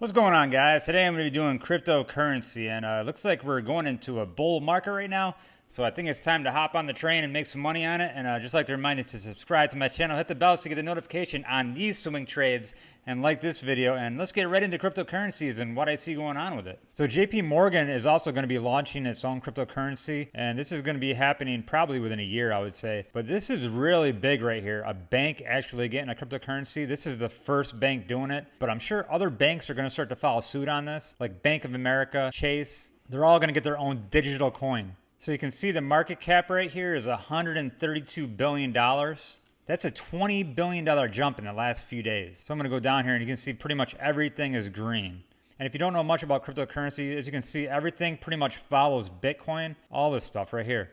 What's going on, guys? Today I'm going to be doing cryptocurrency, and uh, looks like we're going into a bull market right now. So I think it's time to hop on the train and make some money on it. And uh, just like to remind you to subscribe to my channel, hit the bell so you get a notification on these swing trades, and like this video. And let's get right into cryptocurrencies and what I see going on with it. So JP Morgan is also going to be launching its own cryptocurrency, and this is going to be happening probably within a year, I would say. But this is really big right here. A bank actually getting a cryptocurrency. This is the first bank doing it, but I'm sure other banks are going to start to follow suit on this, like Bank of America, Chase. They're all going to get their own digital coin. So you can see the market cap right here is $132 billion. That's a $20 billion jump in the last few days. So I'm to go down here and you can see pretty much everything is green. And if you don't know much about cryptocurrency, as you can see, everything pretty much follows Bitcoin. All this stuff right here.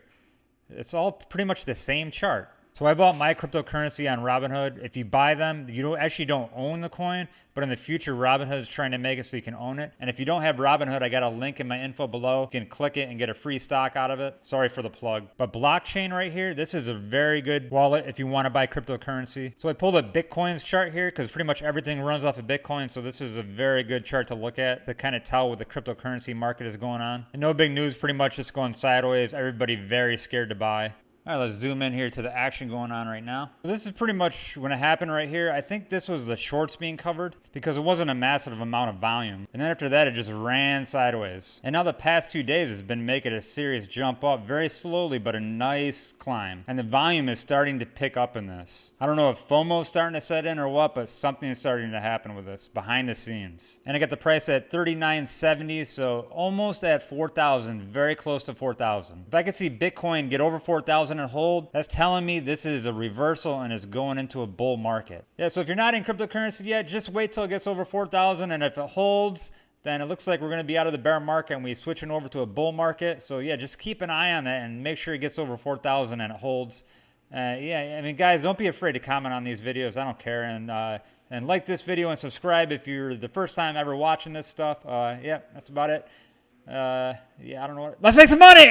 It's all pretty much the same chart. So I bought my cryptocurrency on Robinhood. If you buy them, you don't actually don't own the coin, but in the future, Robinhood is trying to make it so you can own it. And if you don't have Robinhood, I got a link in my info below. You can click it and get a free stock out of it. Sorry for the plug. But blockchain right here, this is a very good wallet if you want to buy cryptocurrency. So I pulled a Bitcoin's chart here because pretty much everything runs off of Bitcoin. So this is a very good chart to look at to kind of tell what the cryptocurrency market is going on. And no big news, pretty much just going sideways. Everybody very scared to buy. All right, let's zoom in here to the action going on right now. This is pretty much when it happened right here. I think this was the shorts being covered because it wasn't a massive amount of volume. And then after that, it just ran sideways. And now the past two days has been making a serious jump up very slowly, but a nice climb. And the volume is starting to pick up in this. I don't know if FOMO is starting to set in or what, but something is starting to happen with this behind the scenes. And I got the price at 39.70, so almost at 4,000, very close to 4,000. If I could see Bitcoin get over 4,000 and hold, that's telling me this is a reversal and is going into a bull market. Yeah, so if you're not in cryptocurrency yet, just wait till it gets over 4,000 and if it holds, then it looks like we're going to be out of the bear market and we're switching over to a bull market. So yeah, just keep an eye on that and make sure it gets over 4,000 and it holds. Uh, yeah, I mean, guys, don't be afraid to comment on these videos. I don't care. And uh, and like this video and subscribe if you're the first time ever watching this stuff. Uh, yeah, that's about it. Uh, yeah, I don't know. What, let's make some money!